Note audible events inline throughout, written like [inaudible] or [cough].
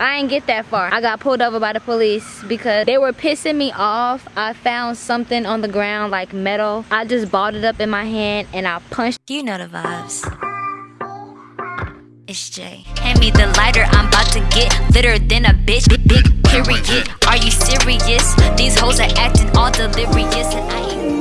I ain't get that far. I got pulled over by the police because they were pissing me off. I found something on the ground like metal. I just balled it up in my hand and I punched. You know the vibes. It's Jay. Hand me the lighter, I'm about to get litter than a bitch. Big, big period. Are you serious? These hoes are acting all delirious and I ain't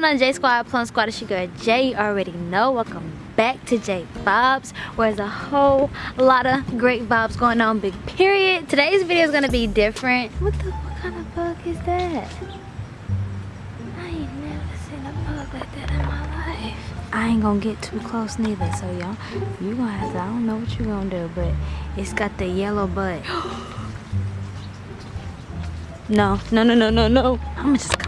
going on J Squad, Plum Squad, it's your girl Jay. You already know. Welcome back to J Vibes, where there's a whole lot of great vibes going on, big period. Today's video is gonna be different. What the, what kind of bug is that? I ain't never seen a bug like that in my life. I ain't gonna get too close neither, so y'all, you gonna have to, I don't know what you gonna do, but it's got the yellow butt. [gasps] No, no, no, no, no, no. I'ma just.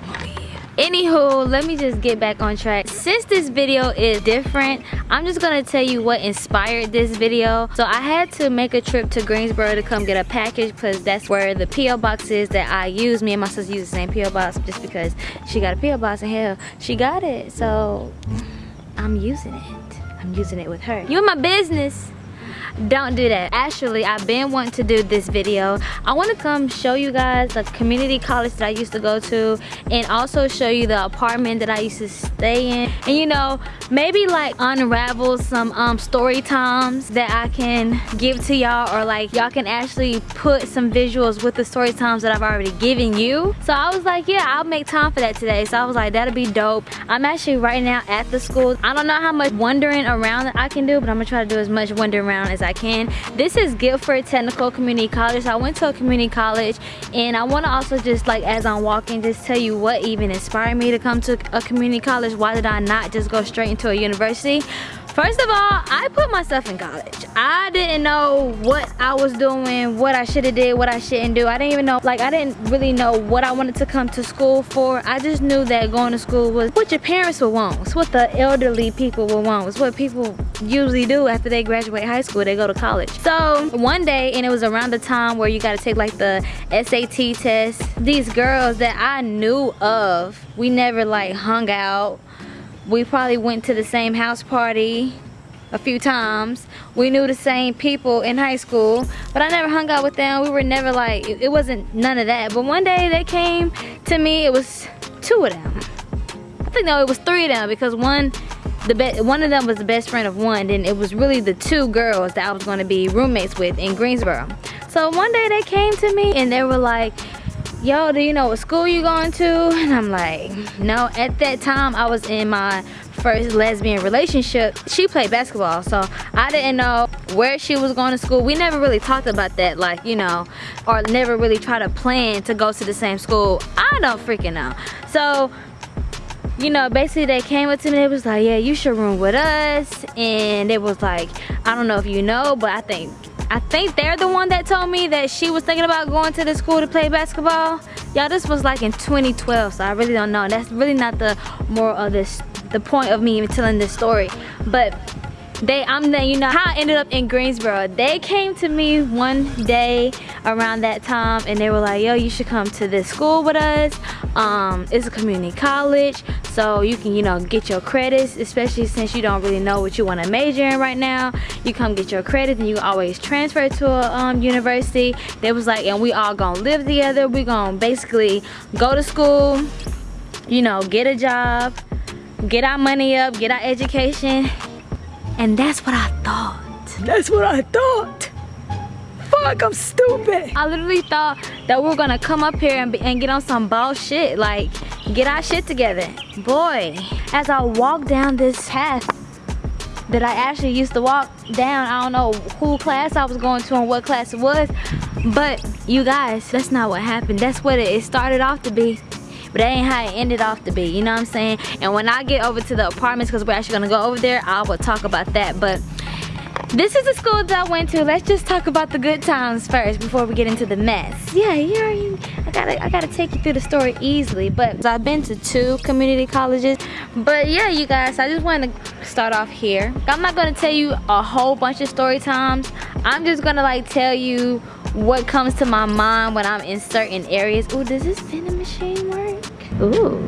Anywho, let me just get back on track. Since this video is different, I'm just gonna tell you what inspired this video. So I had to make a trip to Greensboro to come get a package because that's where the P.O. box is that I use. Me and my sister use the same P.O. box just because she got a P.O. box and hell, she got it. So I'm using it. I'm using it with her. You in my business don't do that. Actually i've been wanting to do this video. I want to come show you guys the community college that i used to go to and also show you the apartment that i used to stay in and you know maybe like unravel some um story times that i can give to y'all or like y'all can actually put some visuals with the story times that i've already given you so i was like yeah i'll make time for that today so i was like that'll be dope i'm actually right now at the school i don't know how much wandering around that i can do but i'm gonna try to do as much wandering around as I can. This is Guilford Technical Community College. So I went to a community college and I want to also just like as I'm walking just tell you what even inspired me to come to a community college. Why did I not just go straight into a university? First of all, I put myself in college. I didn't know what I was doing, what I should have did, what I shouldn't do. I didn't even know, like I didn't really know what I wanted to come to school for. I just knew that going to school was what your parents would want. It's what the elderly people would want. It's what people usually do after they graduate high school. They go to college. So one day, and it was around the time where you got to take like the SAT test. These girls that I knew of, we never like hung out we probably went to the same house party a few times. We knew the same people in high school but i never hung out with them. We were never like it wasn't none of that. But one day they came to me it was two of them. I think no it was three of them because one the be one of them was the best friend of one and it was really the two girls that i was going to be roommates with in greensboro. So one day they came to me and they were like yo do you know what school you going to? And i'm like no at that time i was in my first lesbian relationship. She played basketball so i didn't know where she was going to school. We never really talked about that like you know or never really tried to plan to go to the same school. I don't freaking know. So you know basically they came up to me they was like yeah you should room with us. And it was like i don't know if you know but i think I think they're the one that told me that she was thinking about going to the school to play basketball. Y'all, this was like in 2012, so I really don't know. That's really not the moral of this, the point of me even telling this story. But they i'm the you know how i ended up in greensboro. They came to me one day around that time and they were like yo you should come to this school with us. Um it's a community college so you can you know get your credits especially since you don't really know what you want to major in right now. You come get your credits and you always transfer to a um, university. They was like and we all gonna live together. We gonna basically go to school you know get a job get our money up get our education and that's what I thought. That's what I thought. Fuck, I'm stupid. I literally thought that we were gonna come up here and, be, and get on some bullshit, like get our shit together. Boy, as I walk down this path that I actually used to walk down, I don't know who class I was going to and what class it was, but you guys, that's not what happened. That's what it started off to be. But that ain't how it ended off to be you know what i'm saying and when i get over to the apartments because we're actually gonna go over there i will talk about that but this is the school that I went to. Let's just talk about the good times first before we get into the mess. Yeah, you already, I gotta, I gotta take you through the story easily. But I've been to two community colleges. But yeah, you guys, I just want to start off here. I'm not gonna tell you a whole bunch of story times. I'm just gonna like tell you what comes to my mind when I'm in certain areas. Ooh, does this vending machine work? Ooh.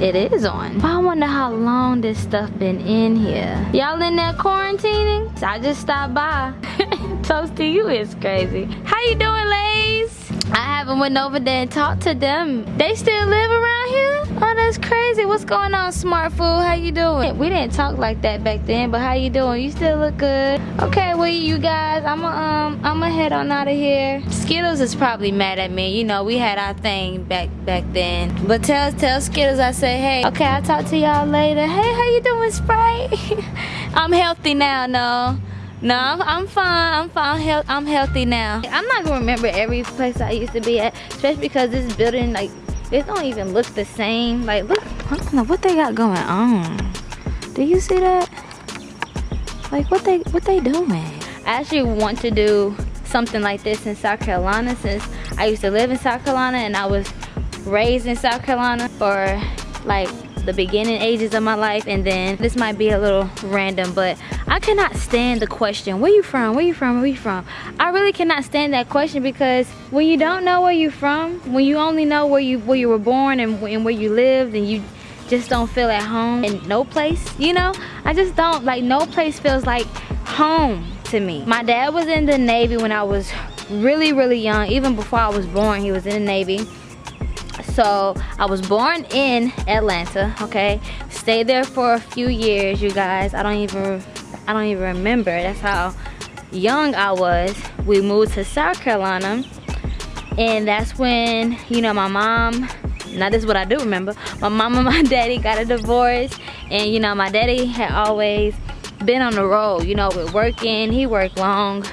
It is on. I wonder how long this stuff been in here. Y'all in there quarantining? I just stopped by. [laughs] Toast to you is crazy. How you doing, Lays? I haven't went over there and talked to them. They still live around here? Oh, that's crazy. What's going on, Smart Food? How you doing? We didn't talk like that back then, but how you doing? You still look good. Okay, well, you guys, I'm going um, I'm gonna head on out of here. Skittles is probably mad at me. You know, we had our thing back back then. But tell tell Skittles I say, hey, okay, I'll talk to y'all later. Hey, how you doing, Sprite? [laughs] I'm healthy now, no. No, I'm, I'm fine. I'm fine. I'm healthy now. I'm not gonna remember every place I used to be at, especially because this building, like, it don't even look the same. Like, look, what they got going on. Do you see that? Like, what they what they doing? I actually want to do something like this in South Carolina since I used to live in South Carolina and I was raised in South Carolina for like the beginning ages of my life and then this might be a little random but I cannot stand the question where you from? Where you from? Where you from? I really cannot stand that question because when you don't know where you're from when you only know where you where you were born and, and where you lived and you just don't feel at home in no place you know? I just don't like no place feels like home to me. My dad was in the Navy when I was really really young even before I was born he was in the Navy so I was born in Atlanta okay? Stayed there for a few years you guys. I don't even I don't even remember. That's how young I was. We moved to South Carolina and that's when you know my mom now this is what I do remember. My mom and [laughs] my daddy got a divorce and you know my daddy had always been on the road you know with working. He worked long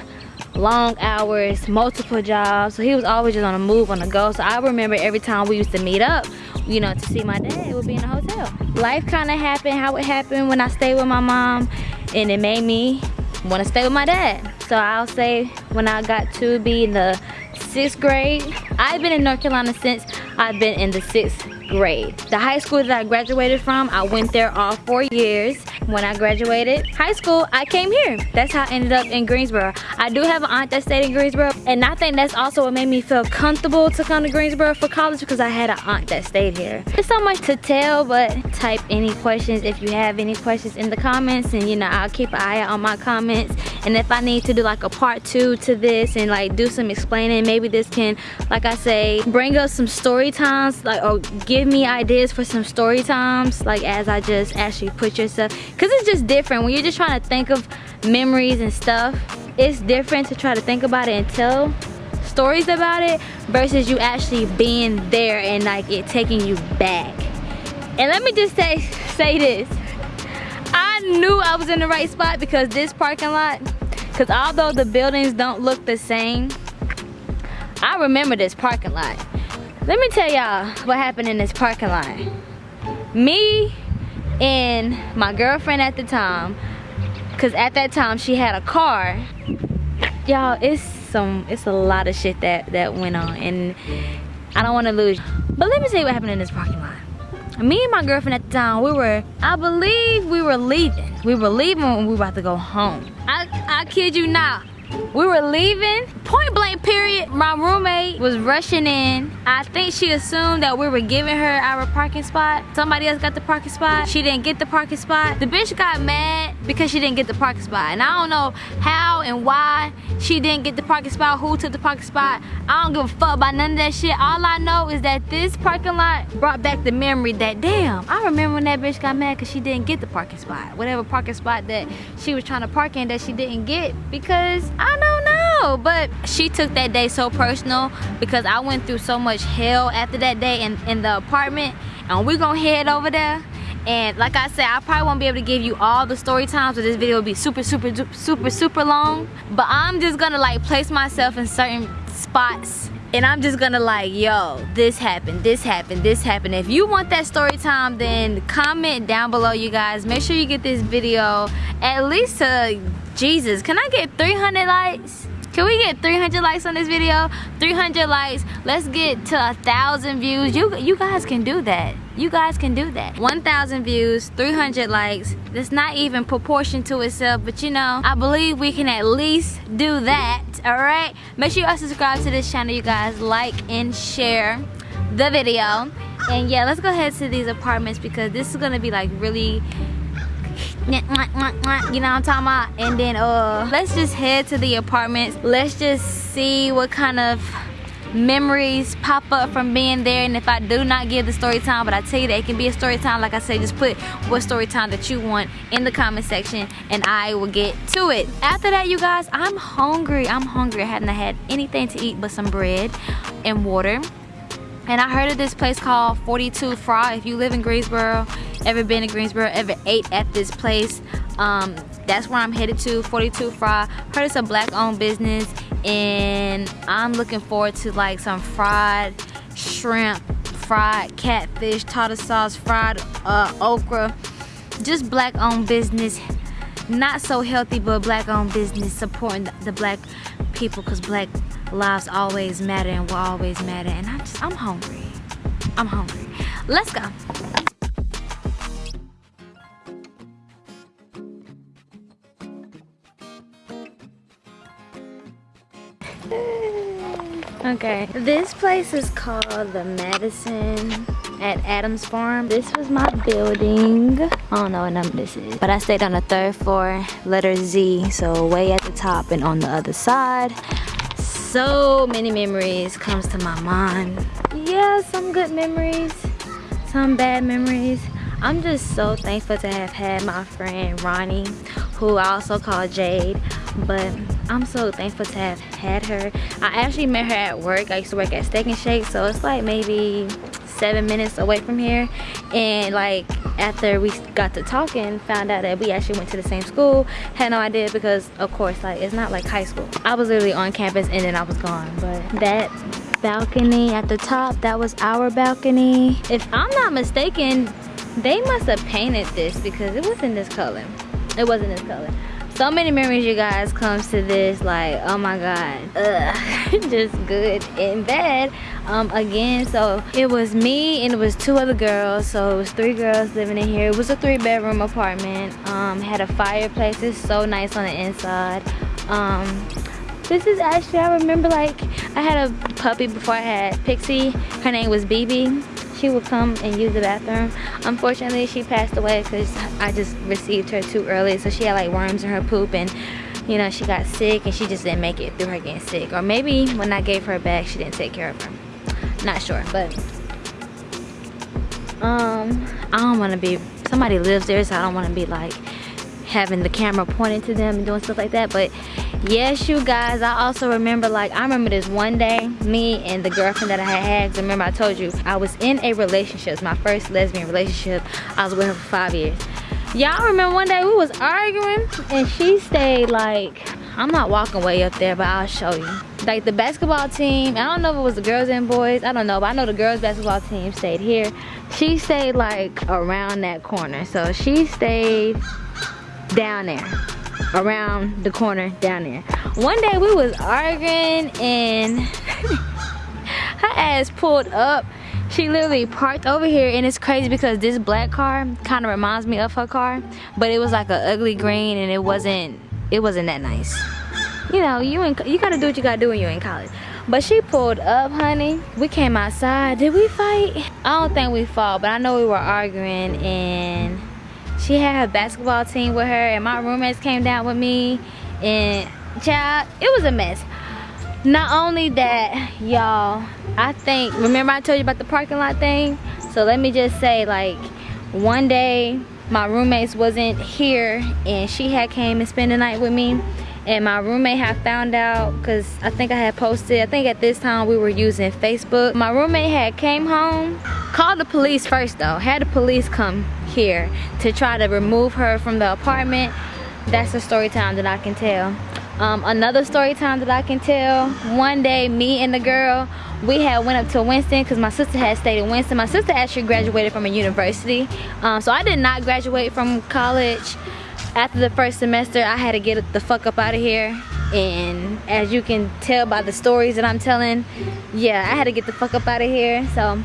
long hours, multiple jobs. So he was always just on the move, on the go. So I remember every time we used to meet up, you know, to see my dad, it would be in a hotel. Life kind of happened how it happened when I stayed with my mom and it made me want to stay with my dad. So I'll say when I got to be in the sixth grade, I've been in North Carolina since I've been in the sixth grade. The high school that I graduated from, I went there all four years. When I graduated high school, I came here. That's how I ended up in Greensboro. I do have an aunt that stayed in Greensboro, and I think that's also what made me feel comfortable to come to Greensboro for college because I had an aunt that stayed here. There's so much to tell, but type any questions if you have any questions in the comments, and you know, I'll keep an eye out on my comments. And if I need to do like a part two to this and like do some explaining, maybe this can, like I say, bring us some story times, like or give give me ideas for some story times like as I just actually put yourself because it's just different. When you're just trying to think of memories and stuff it's different to try to think about it and tell stories about it versus you actually being there and like it taking you back. And let me just say say this. I knew I was in the right spot because this parking lot because although the buildings don't look the same I remember this parking lot let me tell y'all what happened in this parking lot. Me and my girlfriend at the time, cause at that time she had a car. Y'all, it's some, it's a lot of shit that that went on, and I don't want to lose. But let me tell you what happened in this parking lot. Me and my girlfriend at the time, we were, I believe we were leaving. We were leaving when we were about to go home. I, I kid you not. We were leaving, point blank period, my roommate was rushing in. I think she assumed that we were giving her our parking spot. Somebody else got the parking spot. She didn't get the parking spot. The bitch got mad because she didn't get the parking spot. And I don't know how and why she didn't get the parking spot, who took the parking spot. I don't give a fuck about none of that shit. All I know is that this parking lot brought back the memory that, damn, I remember when that bitch got mad because she didn't get the parking spot. Whatever parking spot that she was trying to park in that she didn't get because know. But she took that day so personal because I went through so much hell after that day in, in the apartment and we're gonna head over there and like I said, I probably won't be able to give you all the story times, so this video will be super, super, super, super long. But I'm just gonna like place myself in certain spots and I'm just gonna like, yo, this happened, this happened, this happened. If you want that story time, then comment down below, you guys. Make sure you get this video at least to Jesus. Can I get 300 likes? Can we get 300 likes on this video? 300 likes. Let's get to a thousand views. You you guys can do that. You guys can do that. 1,000 views, 300 likes. That's not even proportion to itself, but you know, I believe we can at least do that. All right. Make sure you are subscribe to this channel, you guys. Like and share the video. And yeah, let's go ahead to these apartments because this is gonna be like really you know what I'm talking about? And then uh let's just head to the apartments. Let's just see what kind of memories pop up from being there. And if I do not give the story time but I tell you that it can be a story time like I said just put what story time that you want in the comment section and I will get to it. After that you guys I'm hungry. I'm hungry. I haven't had anything to eat but some bread and water and I heard of this place called 42 Fry. If you live in Greensboro, ever been to Greensboro, ever ate at this place, um, that's where I'm headed to, 42 Fry. Heard it's a black owned business and I'm looking forward to like some fried shrimp, fried catfish, tartar sauce, fried uh, okra. Just black owned business. Not so healthy, but black owned business supporting the black people because black lives always matter and will always matter and I'm just I'm hungry. I'm hungry. Let's go. Okay. This place is called the Madison at Adams Farm. This was my building. I don't know what number this is. But I stayed on the third floor, letter Z. So way at the top and on the other side so many memories comes to my mind yeah some good memories some bad memories i'm just so thankful to have had my friend ronnie who i also call jade but i'm so thankful to have had her i actually met her at work i used to work at steak and shake so it's like maybe seven minutes away from here. And like after we got to talking found out that we actually went to the same school. Had no idea because of course like it's not like high school. I was literally on campus and then i was gone. But that balcony at the top that was our balcony. If i'm not mistaken they must have painted this because it wasn't this color. It wasn't this color so many memories you guys comes to this like oh my god. [laughs] Ugh, [laughs] just good and bad um again so it was me and it was two other girls. So it was three girls living in here. It was a three bedroom apartment. Um had a fireplace. It's so nice on the inside. Um this is actually i remember like i had a puppy before i had pixie. Her name was bb she would come and use the bathroom. Unfortunately, she passed away because I just received her too early. So she had like worms in her poop and you know, she got sick and she just didn't make it through her getting sick. Or maybe when I gave her back, she didn't take care of her. Not sure, but um, I don't want to be, somebody lives there, so I don't want to be like having the camera pointed to them and doing stuff like that. But yes you guys i also remember like i remember this one day me and the girlfriend that i had had remember i told you i was in a relationship my first lesbian relationship i was with her for five years y'all remember one day we was arguing and she stayed like i'm not walking way up there but i'll show you like the basketball team i don't know if it was the girls and boys i don't know but i know the girls basketball team stayed here she stayed like around that corner so she stayed down there around the corner down there. One day we was arguing and [laughs] her ass pulled up. She literally parked over here and it's crazy because this black car kind of reminds me of her car. But it was like an ugly green and it wasn't, it wasn't that nice. You know, you in, you gotta do what you gotta do when you're in college. But she pulled up, honey. We came outside. Did we fight? I don't think we fought, but I know we were arguing and she had her basketball team with her and my roommates came down with me and child it was a mess. Not only that y'all i think remember i told you about the parking lot thing? So let me just say like one day my roommates wasn't here and she had came and spent the night with me and my roommate had found out because I think I had posted I think at this time we were using Facebook my roommate had came home called the police first though had the police come here to try to remove her from the apartment that's a story time that I can tell Um, another story time that I can tell. One day, me and the girl, we had went up to Winston because my sister had stayed in Winston. My sister actually graduated from a university. Um, so I did not graduate from college. After the first semester, I had to get the fuck up out of here. And as you can tell by the stories that I'm telling, yeah, I had to get the fuck up out of here. So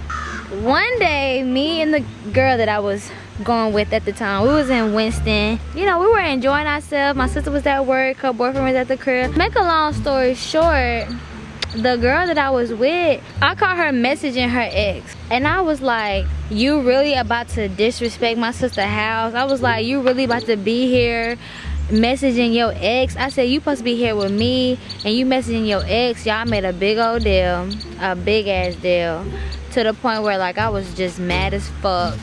one day, me and the girl that I was going with at the time. We was in Winston. You know, we were enjoying ourselves. My sister was at work. Her boyfriend was at the crib. Make a long story short, the girl that I was with, I caught her messaging her ex. And I was like, you really about to disrespect my sister house? I was like, you really about to be here messaging your ex? I said, you supposed to be here with me and you messaging your ex. Y'all made a big old deal, a big ass deal. To the point where like I was just mad as fuck.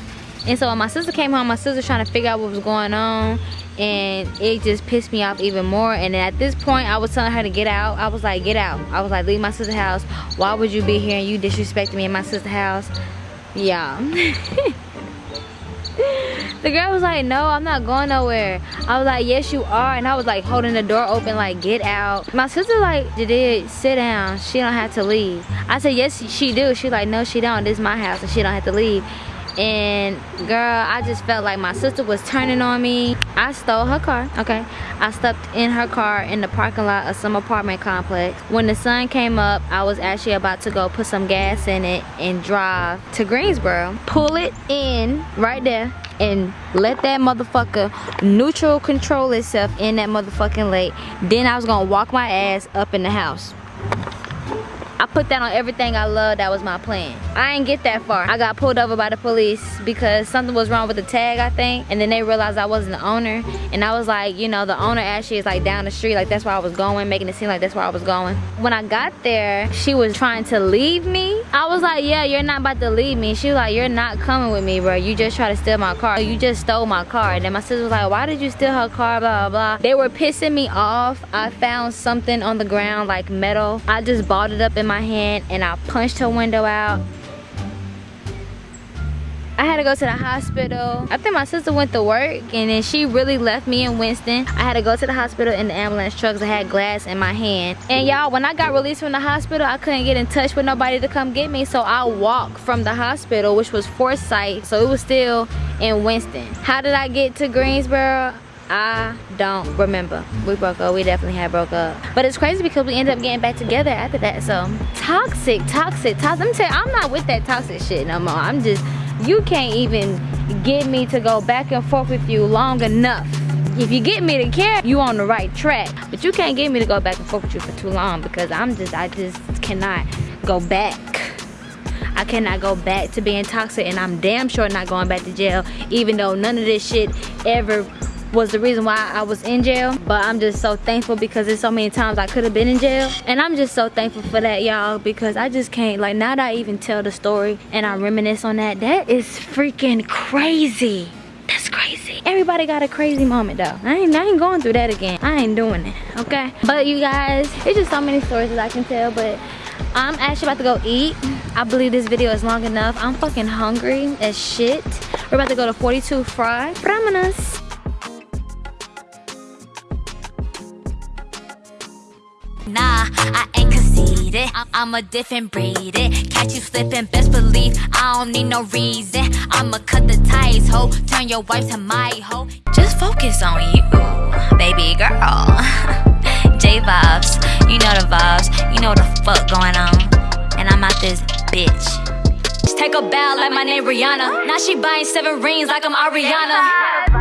And so when my sister came home, my sister trying to figure out what was going on and it just pissed me off even more. And at this point I was telling her to get out. I was like get out. I was like leave my sister's house. Why would you be here and you disrespecting me in my sister's house? Yeah. [laughs] The girl was like no I'm not going nowhere. I was like yes you are. And I was like holding the door open like get out. My sister like did sit down. She don't have to leave. I said yes she do. She like no she don't. This is my house and she don't have to leave and girl i just felt like my sister was turning on me. I stole her car okay? I stepped in her car in the parking lot of some apartment complex. When the sun came up i was actually about to go put some gas in it and drive to greensboro. Pull it in right there and let that motherfucker neutral control itself in that motherfucking lake. Then i was gonna walk my ass up in the house I put that on everything I love. That was my plan. I ain't get that far. I got pulled over by the police because something was wrong with the tag, I think. And then they realized I wasn't the owner. And I was like, you know, the owner actually is like down the street. Like that's where I was going, making it seem like that's where I was going. When I got there, she was trying to leave me. I was like, yeah, you're not about to leave me. She was like, you're not coming with me, bro. You just try to steal my car. You just stole my car. And then my sister was like, why did you steal her car, blah, blah, blah. They were pissing me off. I found something on the ground, like metal. I just balled it up in my hand and I punched her window out. I had to go to the hospital. I think my sister went to work and then she really left me in Winston. I had to go to the hospital in the ambulance trucks. I had glass in my hand. And y'all, when I got released from the hospital, I couldn't get in touch with nobody to come get me. So I walked from the hospital, which was Forsyth. So it was still in Winston. How did I get to Greensboro? I don't remember. We broke up. We definitely had broke up. But it's crazy because we ended up getting back together after that. So toxic, toxic, toxic. Tell you, I'm not with that toxic shit no more. I'm just, you can't even get me to go back and forth with you long enough. If you get me to care, you on the right track. But you can't get me to go back and forth with you for too long because I'm just, I just cannot go back. I cannot go back to being toxic and I'm damn sure not going back to jail even though none of this shit ever was the reason why I was in jail. But I'm just so thankful because there's so many times I could have been in jail. And I'm just so thankful for that, y'all, because I just can't, like, now that I even tell the story and I reminisce on that, that is freaking crazy. That's crazy. Everybody got a crazy moment though. I ain't, I ain't going through that again. I ain't doing it, okay? But you guys, it's just so many stories that I can tell, but I'm actually about to go eat. I believe this video is long enough. I'm fucking hungry as shit. We're about to go to 42 Fry. Brahmanas. Nah, I ain't conceited. I'm a different breed. Catch you slipping, best believe I don't need no reason. I'ma cut the ties, ho. Turn your wife to my hoe. Just focus on you, baby girl. [laughs] J vibes, you know the vibes. You know the fuck going on. And I'm out this bitch. Just take a bow like my name Rihanna. Now she buying seven rings like I'm Ariana.